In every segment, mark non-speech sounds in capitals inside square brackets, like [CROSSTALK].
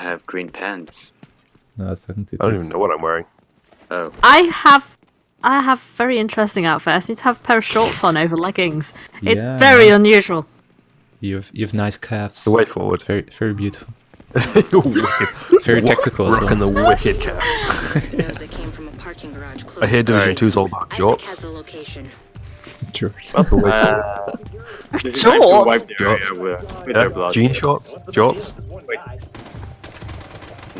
I have green pants. No, I think I don't even know what I'm wearing. Oh. I have I have very interesting outfit. I seem to have a pair of shorts on over leggings. It's Yeah, very nice. unusual. You have you have nice calves. The way forward. Very very beautiful. [LAUGHS] [LAUGHS] Very tactical as Rocking well. the wicked caps. Knows they came from a parking garage close I hear Division Right. 2's all about Isaac has jorts. the location. Sure. The. Uh, this is time to Shorts? wipe the area Jorts. with, with Yeah, their blood. jean shorts, jorts.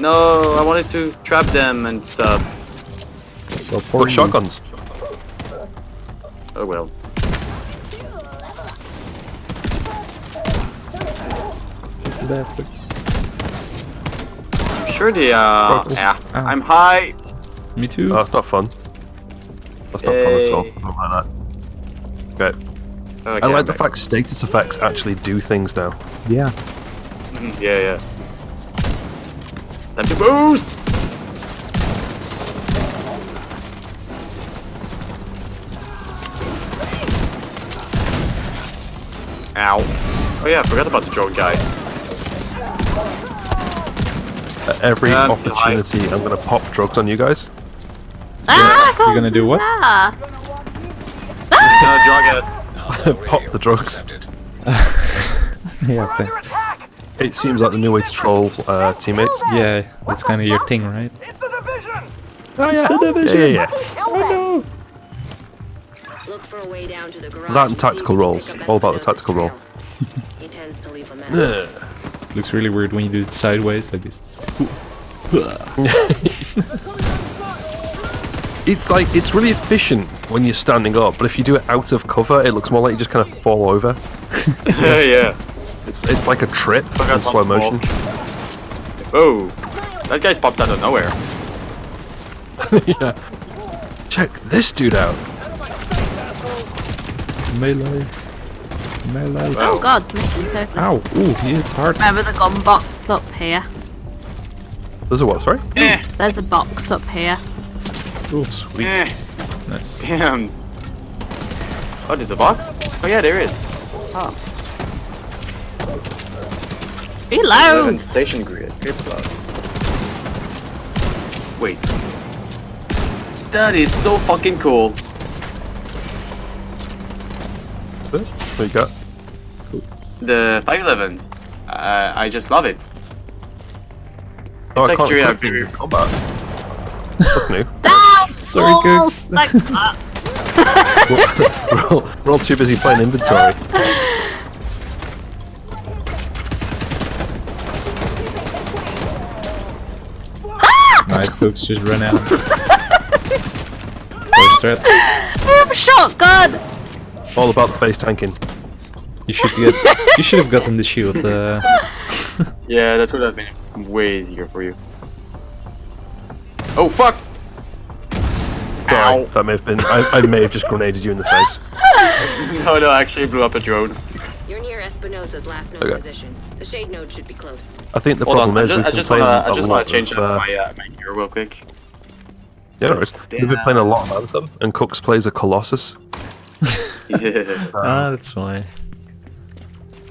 No, I wanted to trap them and stuff. Well, poor Put shotguns. Oh well. bastards. I'm sure they uh yeah. Ow. I'm high. Me too. Oh, that's not fun. That's not fun at all. I don't like that. Okay. Okay, I like I'm the back. fact status effects actually do things now. yeah. Mhm, Yeah, yeah. Time to boost! Ow. Oh yeah, I forgot about the drone guy. At every Yeah, I'm still high. opportunity, I'm gonna pop drugs on you guys. Ah, You're gonna do what? Ah, No, drug us. [LAUGHS] pop the drugs. [LAUGHS] [LAUGHS] Yeah. Th- It seems like the new way to troll uh, teammates. yeah. That's kind of your thing, right? Oh, It's the Yeah, division. yeah, yeah. Look for a way down to the garage. That and tactical you can rolls. All about the tactical roll. trail. He tends to leave a [LAUGHS] mess. Looks really weird when you do it sideways like this. [LAUGHS] It's like it's really efficient when you're standing up, but if you do it out of cover, it looks more like you just kind of fall over. yeah, yeah. [LAUGHS] It's it's like a trip in slow motion. Oh, that guy popped out of nowhere. [LAUGHS] yeah. Check this dude out. Melee. Melee. oh god, missed him totally. Ow. Ooh, he hits hard. Remember the gun box up here? There's a what? Sorry. Eh, There's a box up here. Ooh, sweet. eh, Nice. damn. Oh, there's a box? Oh yeah, there is. Oh, Reload! station grid. Grid plus. Wait. That is so fucking cool. There you go. The 511. Uh, I just love it. Oh, It's I can't actually a you very- in combat. That's new. [LAUGHS] Down! Sorry, walls Gooks. Like that. [LAUGHS] we're, all, we're all too busy playing inventory. [LAUGHS] Nice books just run out. [LAUGHS] First threat. I have a shotgun! All about the face tanking. You should get. You should have gotten the shield. Uh, [LAUGHS] Yeah, that would have been way easier for you. Oh fuck! Sorry, Ow! that may have been. I, I may have just grenaded you in the face. [LAUGHS] No, no, I actually blew up a drone. You're near Espinosa's last known Okay. position. The shade node should be close. I think the Hold problem on, I is just, we've I been just playing wanna, I a just wanna change of, uh, uh, my, uh, my gear real quick. Yeah, no worries. We've been playing a lot of Anthem, and Cooks plays a Colossus. Yeah. [LAUGHS] ah, that's why.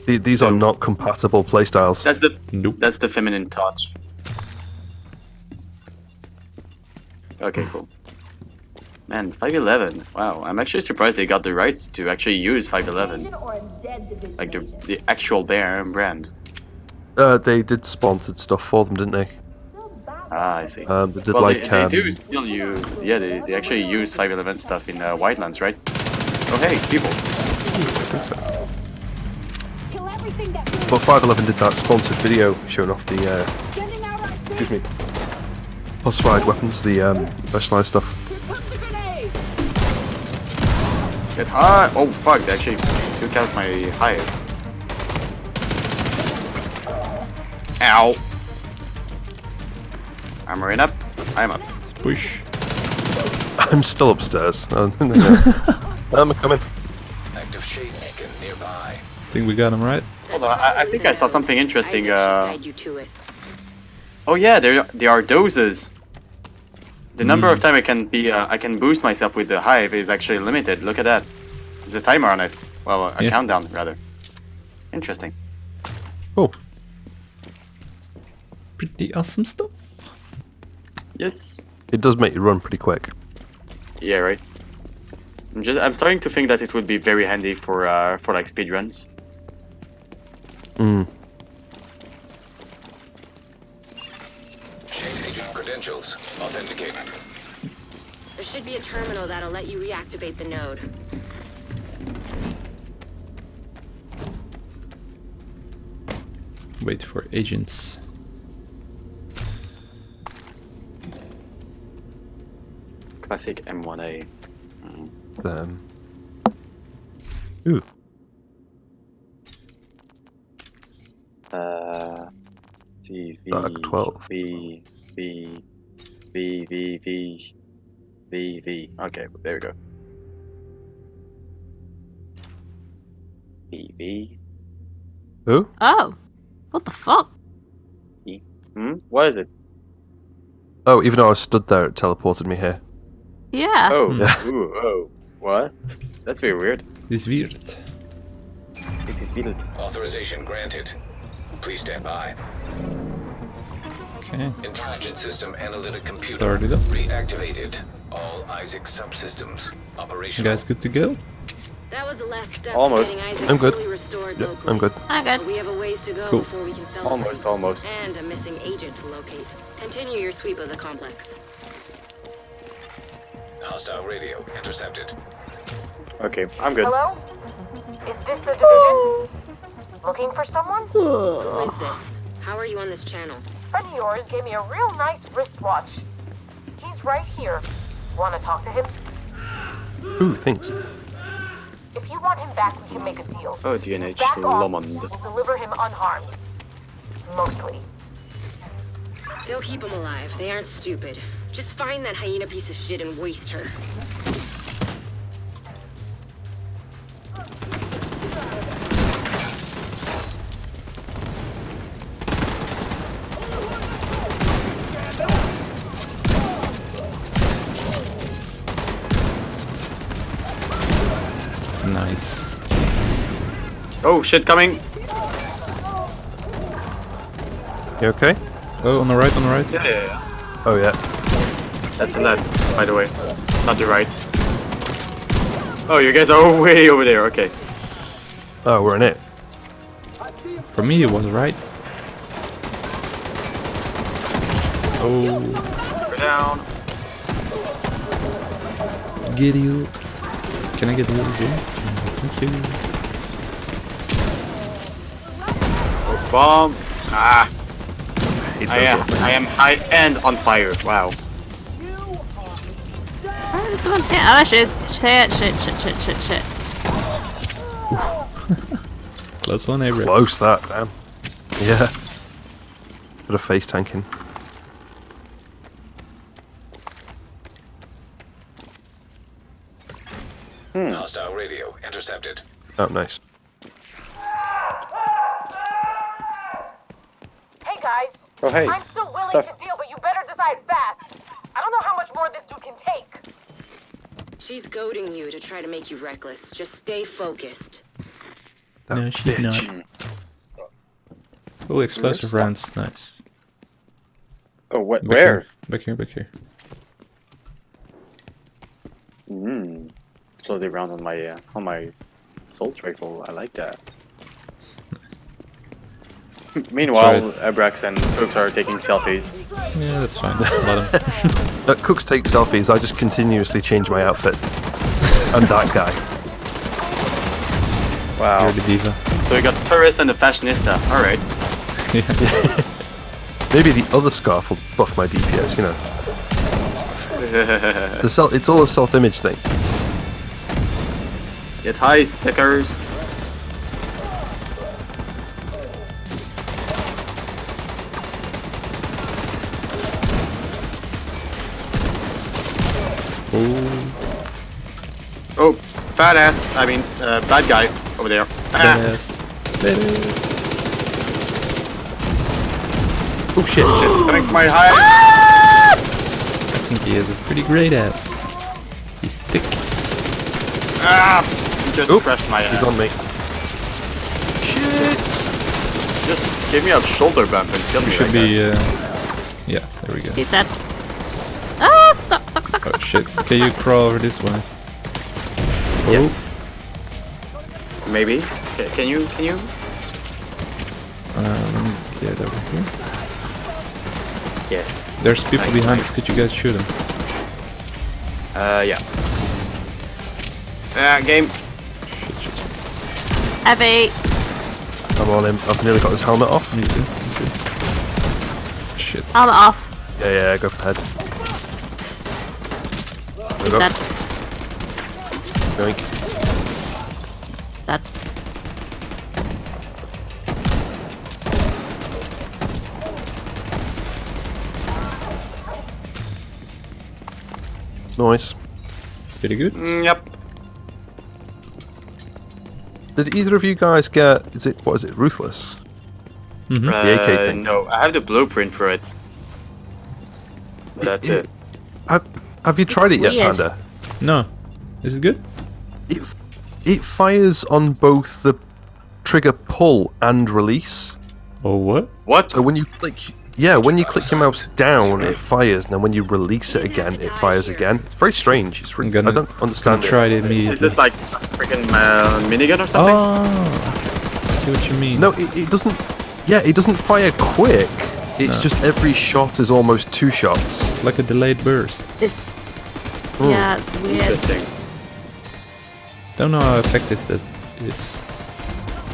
The- These are not compatible playstyles. That's the Nope. that's the feminine touch. Okay, cool. Man, 511. Wow, I'm actually surprised they got the rights to actually use 511. Like the the actual bear brand. Uh, they did sponsored stuff for them, didn't they? Ah, I see. Um, they did well, like they, they um, do still use. Yeah, they, they actually use 511 stuff in uh, Wildlands, right? Oh hey, people. So. But 511 did that sponsored video showing off the, uh, excuse me, classified weapons, the um, specialized stuff. It's hot. Oh fuck! They actually took out my hive. Ow. Armoring up. I'm up. Push. [LAUGHS] I'm still upstairs. [LAUGHS] I'm coming. Active shade beacon nearby. Think we got him right. Hold on. I, I think I saw something interesting. Uh, guide you to it. oh yeah, there there are doses. The number of time I can be uh, I can boost myself with the hive is actually limited. Look at that. There's a timer on it. Well, a Yeah. countdown rather. Interesting. Oh. pretty awesome stuff. Yes. It does make you run pretty quick. Yeah, right. I'm just I'm starting to think that it would be very handy for uh for like speedruns. Mm. Shade agent credentials authenticated. There should be a terminal that'll let you reactivate the node. Wait for agents. Classic M1A. Um. Ooh. Uh, C V Dark 12. V V V V V V V. Okay, there we go. V V. Who? Oh, what the fuck? Hmm. What is it? Oh, even though I was stood there, it teleported me here. Yeah. Oh. [LAUGHS] Yeah. Ooh. Oh. What? That's very weird. This weird. It is weird. Authorization granted. Please stand by. Okay. Intelligent system analytic computer Start it up. reactivated. All Isaac subsystems You guys good to go? That was the last step Almost. Isaac I'm good. fully Yeah. I'm good. I'm good. we have a ways to go Cool. before we can celebrate. Almost. Almost. And a missing agent to locate. Continue your sweep of the complex. Hostile radio intercepted. Okay, I'm good. Hello? Is this the division? Looking for someone? Who is this? How are you on this channel? Friend of yours gave me a real nice wristwatch. He's right here. Want to talk to him? Ooh, thanks. If you want him back, we can make a deal. Oh, DNH Back off. Lomond. We'll deliver him unharmed. Mostly. They'll keep him alive. They aren't stupid. Just find that hyena piece of shit and waste her. Oh shit, coming. You okay? Oh, on the right, on the right. Yeah, yeah, yeah. Oh yeah. That's the left, by the way, not the right. Oh, you guys are [LAUGHS] way over there. Okay. Oh, we're in it. For me, it was right. Oh, We're down. get you. Can I get the as well? Mm, thank you. Bomb. Ah, Hate I am. little things. I am high and on fire. Wow. Oh, there's one here. Oh, there she is. Shit, shit, shit, shit, shit, shit. [LAUGHS] Close one, Abrams. Close that, damn. Yeah. Bit of face tanking. Hmm. Hostile radio intercepted. Oh, nice. Hey guys. Oh hey. I'm still willing Stuff. to deal, but you better decide fast. I don't know how much more this dude can take. She's goading you to try to make you reckless. Just stay focused. That No, she's bitch. not. Oh, explosive Stop. rounds. Nice. Oh, what? Back Where? Here. Back here, back here. Hmm. Explosive round on my uh, on my assault rifle. I like that. [LAUGHS] Meanwhile, Abrax and Cooks are taking selfies. Yeah, that's fine. Let him. Uh, cooks take selfies. I just continuously change my outfit. [LAUGHS] I'm that guy. Wow. You're the diva. So we got the tourist and the fashionista. All right. Yeah. [LAUGHS] Maybe the other scarf will buff my DPS. You know, the self. It's all a self-image thing. Get high, sickers. Oh, fat ass. I mean, uh, bad guy over there. Ah, [LAUGHS] badass. Badass. Oh shit! shit, coming from my high. I think he has a pretty great ass. He's thick. Ah, he just Oop, crushed my ass. He's on me. Shit. Just give me a shoulder bump and kill me. Should like be. Uh, yeah, there we go. He's dead. Oh, stuck, stuck, stuck, Oh stuck, shit! stuck, stuck, Can you crawl over this way? That. Yes. Maybe. Ca- Can you? Can you? Uh, let me get over here. Yes. There's people Nice, behind nice. us. Could you guys shoot them? Uh, yeah. Uh, game. Shit, shit, shit. Heavy. I'm on him. I've nearly got his helmet off. Me too. Me too. Shit. Helmet off. Yeah, yeah, go for the head. There we go. Dead. Yoink. Dead. Nice. Pretty good. Mm, yep. Did either of you guys get? Is it what is it? Ruthless. Mm-hmm. Uh, The AK thing. No, I have the blueprint for it. That's It- it. Have, have you tried it yet, weird. Panda? No. Is it good? It it fires on both the trigger pull and release. Oh what? What? So when you click, yeah, when you click your mouse down, it fires, and then when you release it again, it fires again. It's very strange. It's really, I'm gonna, I don't understand try it Is immediately. Is it like a freaking uh, minigun or something? Oh, I see what you mean. No, it, it doesn't. Yeah, it doesn't fire quick. It's No. just every shot is almost two shots. it's like a delayed burst. It's. Yeah, it's weird. Interesting. Don't know how effective that is.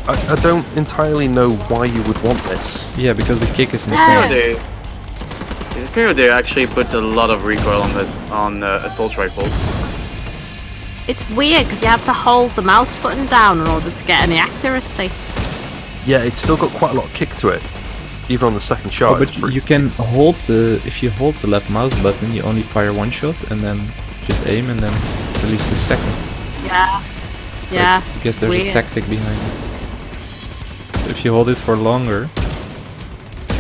I, I don't entirely know why you would want this. Yeah, because the kick is insane. They, is it true they actually put a lot of recoil on this on uh, assault rifles? It's weird because you have to hold the mouse button down in order to get any accuracy. Yeah, it's still got quite a lot of kick to it, even on the second shot. Oh, but it's pretty- you can hold the if you hold the left mouse button, you only fire one shot and then just aim and then release the second. Yeah. So yeah. I guess there's weird. a tactic behind it. So if you hold it for longer,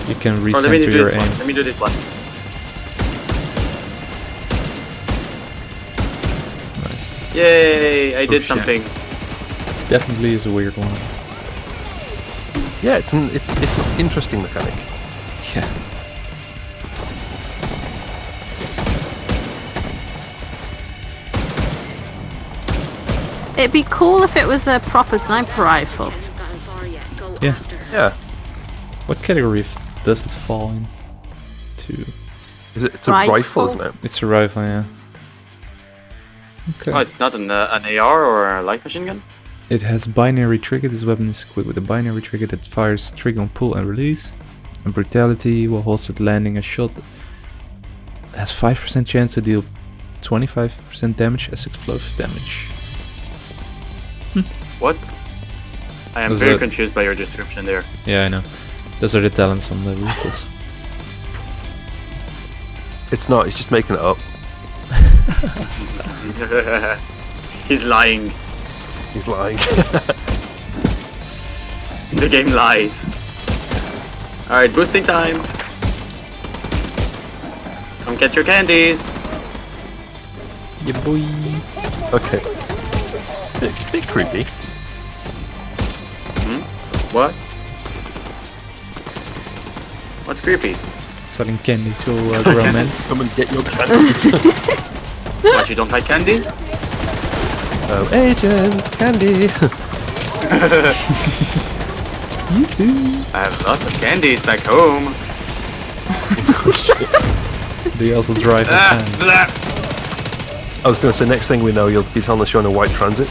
you can Or let me recenter do your this aim. one. Let me do this one. Nice. Yay! I did oh, shit. something. Definitely is a weird one. yeah, it's an it's it's an interesting mechanic. Yeah. It'd be cool if it was a proper sniper rifle. Haven't gotten far yet. Go Yeah. Yeah, What category does it fall in? To is it? It's a Rifle? rifle, isn't it? it's a rifle, yeah. Okay. Oh, it's not an, uh, an AR or a light machine gun? It has binary trigger. This weapon is equipped with a binary trigger that fires trigger on pull and release. And brutality while holstered landing a shot has 5% chance to deal 25% damage as explosive damage. [LAUGHS] What? I am Was very it- confused by your description there. Yeah, I know. Those are the talents on the vehicles. It's not. he's just making it up. [LAUGHS] He's lying. He's lying. [LAUGHS] The game lies. Alright, boosting time. Come get your candies. yeah, boy. okay. Bit, bit creepy. Hmm? What? What's creepy? Selling candy to uh, [LAUGHS] grown men. Come and get your candies. [LAUGHS] What, you don't like candy? oh, agents, candy. [LAUGHS] I have lots of candies back home. They also drive in Ah, I was going to say, next thing we know, you'll be telling us you're on a white transit.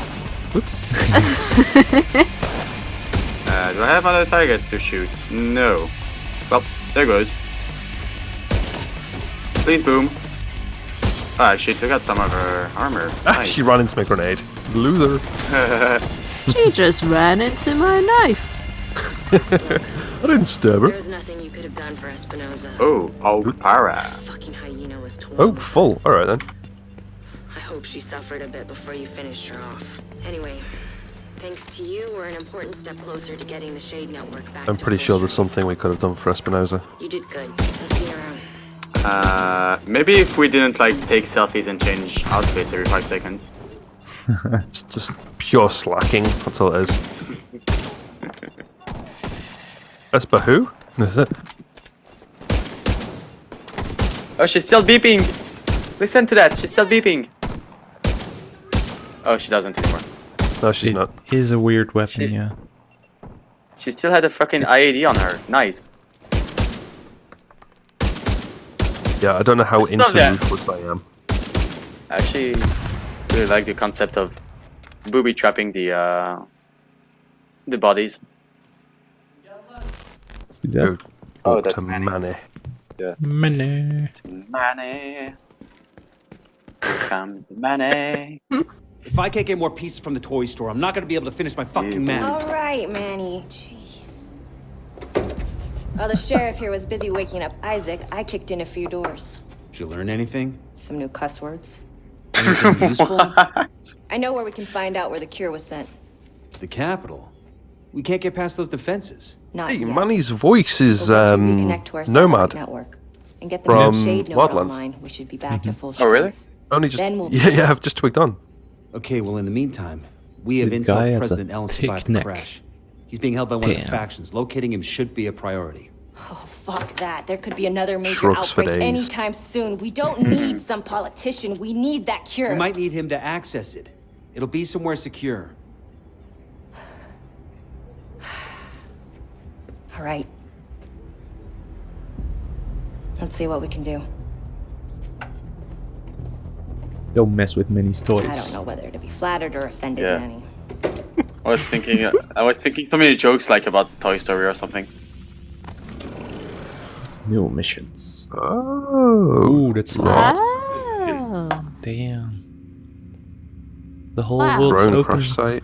[LAUGHS] Uh, do I have other targets to shoot? No. Well, there goes. Please boom. Ah, she took out some of her armor. Ah, Nice. she ran into my grenade. Loser. [LAUGHS] She just ran into my knife. [LAUGHS] I didn't stab her. There's nothing you could have done for Espinoza. Oh, oh, para. Fucking hyena was torn. Oh, full. Alright then. I hope she suffered a bit before you finished her off. Anyway, thanks to you, we're an important step closer to getting the Shade Network back. I'm pretty sure there's something we could have done for Espinoza. You did good. I'll see you around. Uh, maybe if we didn't like take selfies and change outfits every five seconds. [LAUGHS] It's just pure slacking. That's all it is. [LAUGHS] Esper who? Is it? Oh, she's still beeping. Listen to that. She's still beeping. Oh, she doesn't anymore. No, she's It not. is a weird weapon, Shit. yeah. She still had a fucking IED on her. Nice. Yeah, I don't know how It's into that- ruthless I am. I actually really like the concept of booby trapping the uh, the bodies. Let's do that. Go Oh, that's to Manny. Manny. Money. Money. Here comes the money. [LAUGHS] If I can't get more pieces from the toy store, I'm not gonna be able to finish my fucking man. All right, Manny. Jeez. While the sheriff here was busy waking up Isaac, I kicked in a few doors. Did you learn anything? Some new cuss words. [LAUGHS] Anything useful? [LAUGHS] I know where we can find out where the cure was sent. the capital. We can't get past those defenses. Not Hey, yet. Manny's voice is But once we um, reconnect to our Nomad. network and get the from shade node Wildlands. online, we should be back at full Oh, really? Only just Then we'll [LAUGHS] yeah, yeah. I've just twigged on. Okay, well, in the meantime, we have The intel has President Ellen thick survived the crash. He's being held by one of the factions. Locating him should be a priority. Oh, fuck that. There could be another major Shrugs outbreak days. anytime soon. We don't [LAUGHS] need some politician. We need that cure. We might need him to access it. It'll be somewhere secure. All right. Let's see what we can do. Don't mess with Minnie's toys. I don't know whether to be flattered or offended, Yeah. Manny. I was thinking. I was thinking so many jokes like about Toy Story or something. New missions. Oh, Ooh, that's Right. Oh. Damn. The whole Wow. world's drone open. crash site.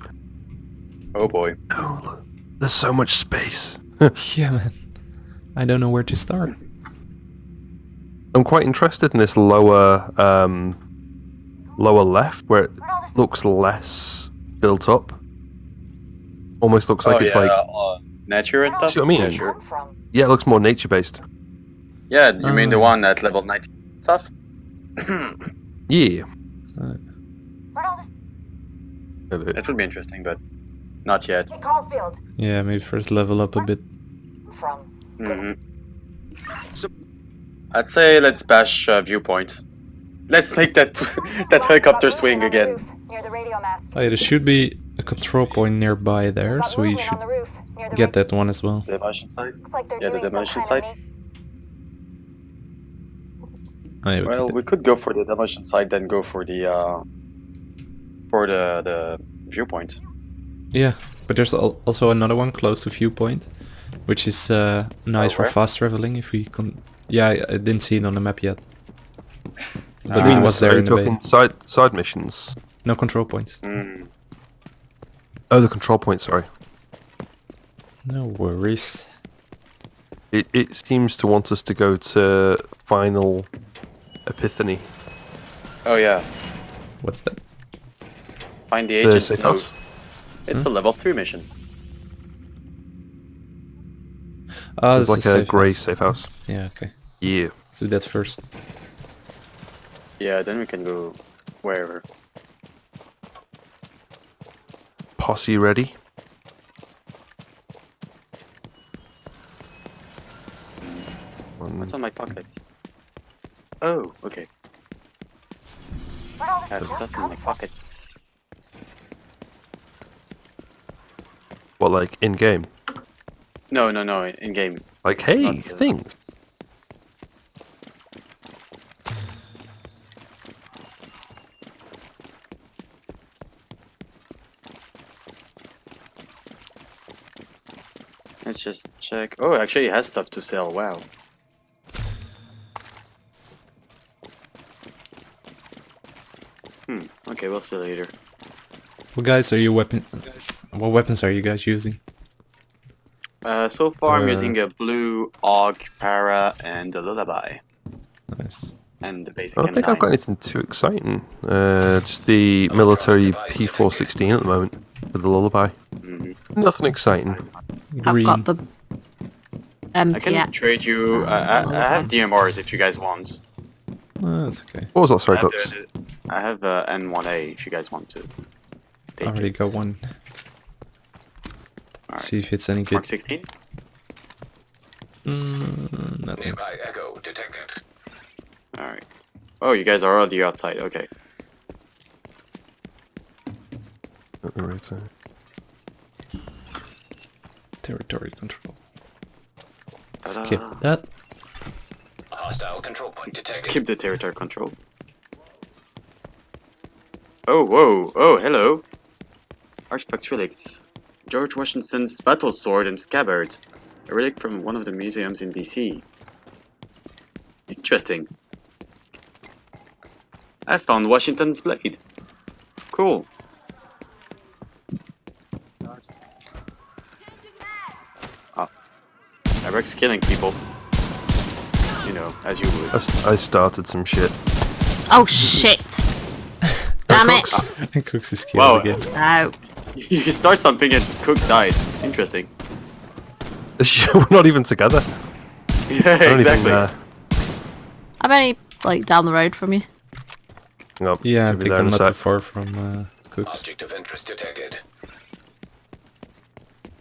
Oh boy. Oh, look. there's so much space. [LAUGHS] Yeah, man. I don't know where to start. I'm quite interested in this lower, um, lower left where it looks less built up. Almost looks like oh, it's yeah, like uh, nature and stuff. See what I mean? Nature. Yeah, it looks more nature based. Yeah, you mean the Oh. one at level 90 stuff? [COUGHS] Yeah. Where'd It would be interesting, but not yet. Yeah, maybe first level up a bit. From. hmm I'd say let's bash uh, viewpoint. Let's make that [LAUGHS] that helicopter swing again. Near the radio mast. Oh yeah, there should be a control point nearby there, so we should on the roof, near the get that one as well. Demolition site. Looks like they're Yeah, the demolition kind site. Oh, yeah, we Well, could- we could go for the demolition site, then go for the uh, for the the viewpoint. yeah, but there's al- also another one close to viewpoint, which is uh, nice Oh, for fast traveling. If we can, yeah, I, I didn't see it on the map yet, but ah, it was there you're in the bay. talking side side missions. No control points. Mm. Oh, the control point. Sorry. No worries. It it seems to want us to go to final epiphany. Oh yeah, What's that? find the The agent's safe house. nose. It's hmm? a level three mission. Oh, It's this like is a grey house. safe house. Yeah, okay. Yeah. Let's do that first. Yeah, then we can go wherever. Posse ready. What's on my pockets? Oh, okay. I have stuff in my pockets. What like in game? No, no, no, in game. Like hey, Not Let's just check. Oh, actually, it has stuff to sell. Wow. Hmm. Okay, we'll see later. What guys are you weapon? What weapons are you guys using? Uh, so far, I'm Uh, using a blue Aug Para and a Lullaby, Nice. and the basic I don't think I've got anything too exciting. Uh, just the military P416 at the moment with the lullaby. Mhm. Nothing exciting. I've got the um, I can yeah. trade you. Uh, I, I have DMRs if you guys want. That's okay. What was that? I Sorry, have, Dux. the- I have uh, M1A if you guys want to. I already it. got one. Alright. See if it's any Mark good. 16. Mm, nothing. Nearby echo detected. Alright. Oh, you guys are already outside. Okay. At the right side. Territory control. Ta-da. Skip that. Hostile control point detected. Skip the territory control. Oh, whoa. Oh, hello. Artifact relics. George Washington's battle sword and scabbard. A relic from one of the museums in DC. Interesting. I found Washington's blade. Cool. Eric's killing people. You know, as you would. I, s- I started some shit. Oh shit! [LAUGHS] Damn [LAUGHS] it! Cooks is killed Wow. again. No. [LAUGHS] You start something and Cooks dies. Interesting. We're not even together. Yeah, I exactly. Even, uh... I'm only like down the road from you. hang on, Yeah, I think I'm a not too far from uh, Cooks. Object of interest detected.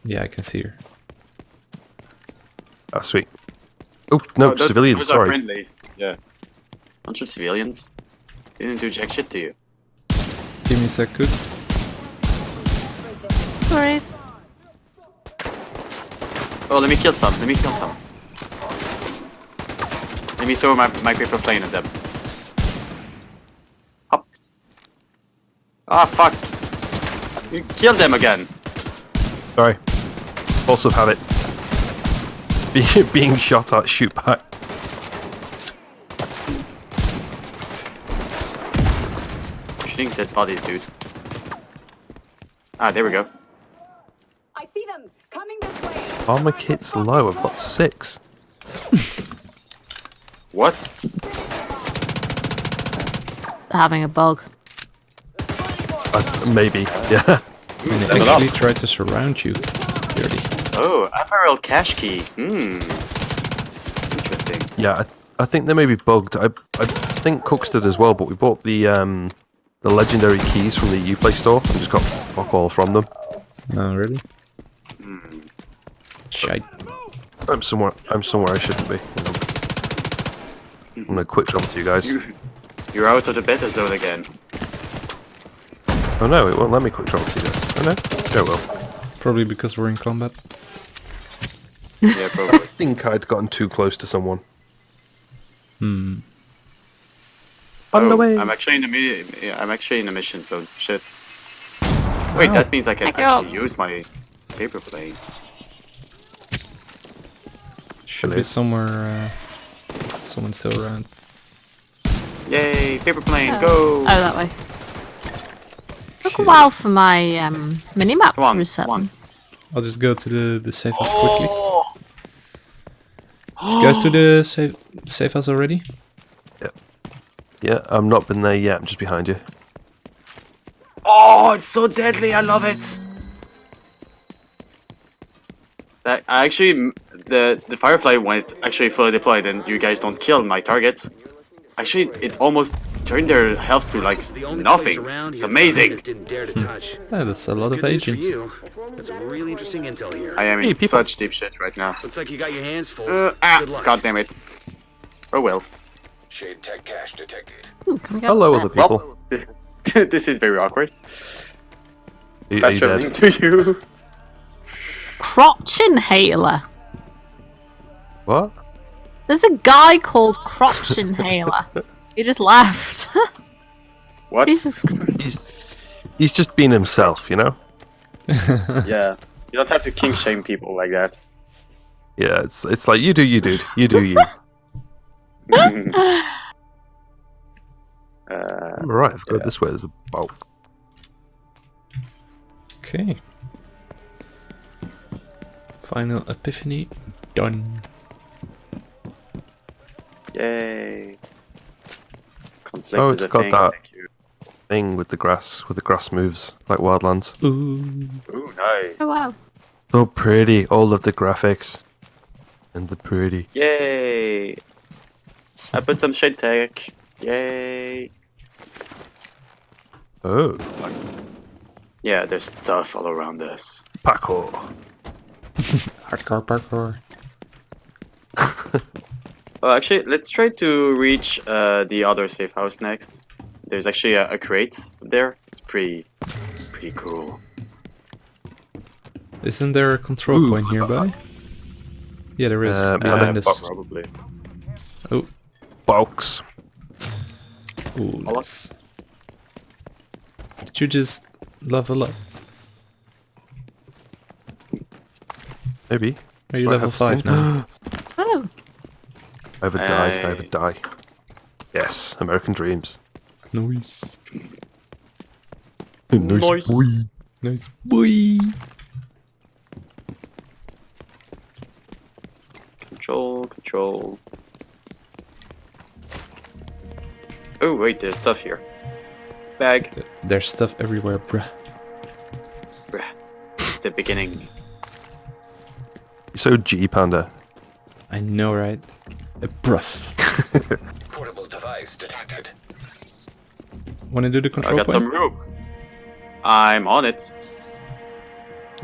Yeah, I can see her. Oh, sweet. Oh, no, Oh, those- civilians, those are sorry. friendlies. Yeah. Bunch of civilians. They didn't do jack shit to you. Give me a sec, Cooks. Worries. Oh, let me kill some. Let me kill some. Let me throw my my paper plane at them. Hop. Ah, fuck. You killed them again. Sorry. Also have it. [LAUGHS] Being, being shot at, shoot back. Shooting dead bodies, dude. Ah, there we go. I see them coming this way. Armor kit's low, I've got six. What? Having a bug. Uh, maybe, [LAUGHS] yeah. And they level actually tried to surround you. Dirty. Oh, apparel cache key. Hmm. Interesting. Yeah, I, I think they may be bugged. I, I think Cooks did as well, but we bought the um the legendary keys from the Uplay store and just got fuck all from them. Oh, really? Hmm. Shite. I'm somewhere I'm somewhere I shouldn't be. I'm gonna quick jump to you guys. You, you're out of the beta zone again. Oh no, it won't let me quick jump to you guys. Oh no? Yeah, it will. Probably because we're in combat. Yeah, probably. I think I'd gotten too close to someone. Hmm. On the Oh, way. I'm actually in the mi- yeah, I'm actually in the mission, so shit. Wait, Wow. that means I can Pick actually up. use my paper plane. Should be somewhere. Uh, someone still around. Yay, paper plane, Oh. go! Oh, that way. Took a while for my um, minimap Come to reset. come on. then. I'll just go to the the safe house quickly. Oh! You guys to the safe the safe house already? Yeah, Yeah, I've not been there yet, I'm just behind you. Oh, it's so deadly! I love it. I actually the the firefly when it's actually fully deployed and you guys don't kill my targets. Actually, it almost turned their health to like The only place nothing. It's amazing. Martinez didn't dare to touch. [LAUGHS] Yeah, that's a lot of Good news for agents. That's really interesting intel here. I am Hey, in people. such deep shit right now. Looks like you got your hands full. Uh, ah, Good luck. god damn it. Oh well. Shade tech cache detected. Ooh, can we go Hello, upstairs? other people. Well, [LAUGHS] this is very awkward. Are, are Fast you traveling to you. Crotch inhaler. What? There's a guy called Crotch Inhaler. he just laughed. [LAUGHS] What? Jesus. He's he's just being himself, you know. [LAUGHS] yeah. You don't have to king shame people like that. Yeah, it's it's like you do you, dude. You do you. [LAUGHS] uh, All right, I've got this way. There's a bulk. Okay. Final epiphany done. Yay. Conflict Oh, is it's a got thing. that. Thing with the grass, with the grass moves like Wildlands. Ooh. Ooh, nice. Oh wow. So pretty. All of the graphics and the pretty. Yay. I put some shade tech. Yay. Oh, Yeah, there's stuff all around us. parkour. [LAUGHS] Hardcore parkour. [LAUGHS] Well, actually, let's try to reach uh, the other safe house next. There's actually a, a crate there. It's pretty, pretty cool. Isn't there a control Ooh. point nearby? Yeah, there is. Uh, behind yeah, us. Probably. Oh, Box. ooh, I'll- nice. Did you just level up? Maybe. Are you Do level 5 now? [GASPS] [GASPS] [GASPS] [LAUGHS] I have a die. I have a Hey. die. Yes, American dreams. Nice. Nice. boy. Nice boy. Control, control. Oh wait, there's stuff here. Bag. There's stuff everywhere, bruh. Bruh. The beginning. You're so G Panda. I know, right? A bruff. [LAUGHS] Portable device detected. Wanna do the control I got point? some rope. I'm on it.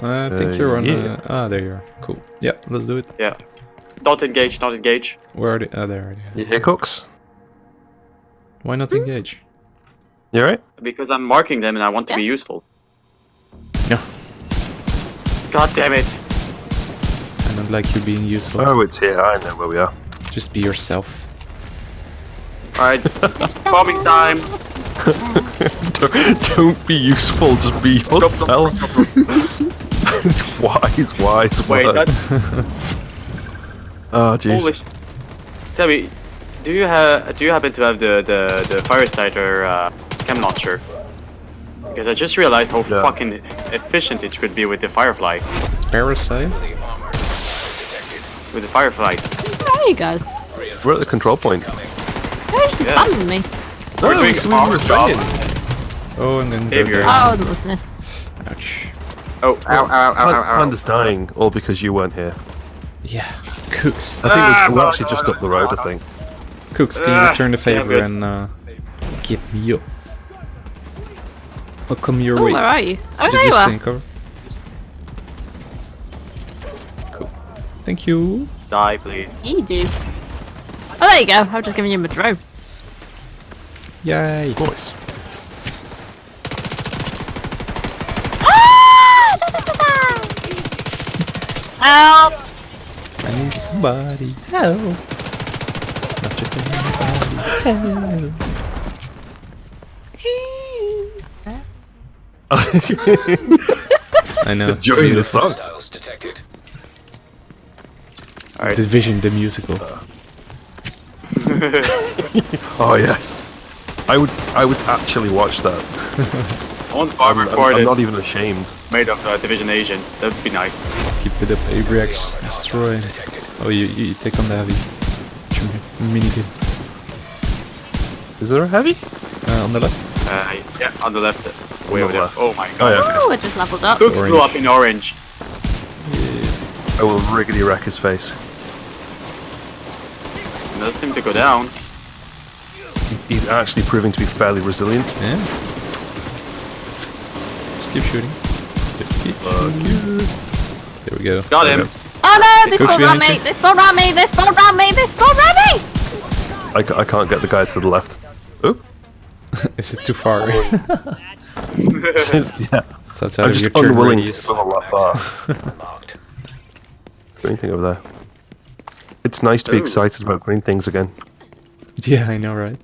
I think Uh, you're on. yeah. Uh, ah, there you are. Cool. Yeah, let's do it. Yeah. Don't engage, Don't engage. Where are they? Ah, there. Are they. You hear cooks? Why not engage? You alright? Because I'm marking them and I want to be useful. No, God damn it! I don't like you being useful. Oh, it's here. I know where we are. Just be yourself. Alright, [LAUGHS] bombing time! [LAUGHS] don't, don't be useful. Just be yourself. it's [LAUGHS] wise, wise Wait, word. that's. Oh, jeez. Holy. Tell me, do you have do you happen to have the the the fire starter uh, chem launcher? Because I just realized how Yeah. fucking efficient it could be with the firefly. Parasite? The armor detected. With the firefly. Where are you guys? We're at the control point. Where's you Yeah. abandoned me? We're No, doing that's we were job. Oh, I'm gonna go Behavior. down. Oh, I wasn't listening. Ouch. Oh, ow, ow, ow, ow, ow, ow. Panda's dying, all because you weren't here. Yeah. Cooks. I think Ah, we're, we're actually just up the road, I think. Cooks, can you Ah, return the favor good. and uh, get me up? I'll come your Oh, way. where are you? Oh, Did there you you are. cover? Cool. Thank you. Die, please. You do. Oh, there you go. I've just given you my drone. Yay. Voice. Ah! [LAUGHS] Help! I need somebody. Help. Not just anybody. Help. [LAUGHS] [LAUGHS] I know. Join the song. Hostiles detected. Alright. Division the musical. [LAUGHS] Oh yes. I would I would actually watch that. [LAUGHS] I want bar I'm, I'm- I'm not even ashamed. made of uh, Division agents. That would be nice. Keep it up, Abrix. Destroy. Oh, you, you take on the heavy. Mini gun. Is there a heavy? Uh, on the left. Uh, yeah, on the left. uh, Way over there. Oh my Oh god. yeah. Oh, it just leveled up. Cooks blew up in orange. I will riggedy wreck his face. It doesn't seem to go down. He's actually proving to be fairly resilient. Yeah. Just keep shooting. Just keep shooting. There we go. Got him. Oh no! This Cooks spawned around me! you. This spawned around me! This spawned around me! This spawned around me! I, ca- I can't get the guys to the left. [LAUGHS] Oh, Is it too far? [LAUGHS] yeah. it's outside I'm of your just turn unwilling to radius. swim a lot far. [LAUGHS] Unlocked. Green thing over there. It's nice to be Ooh. excited about green things again. Yeah, I know, right?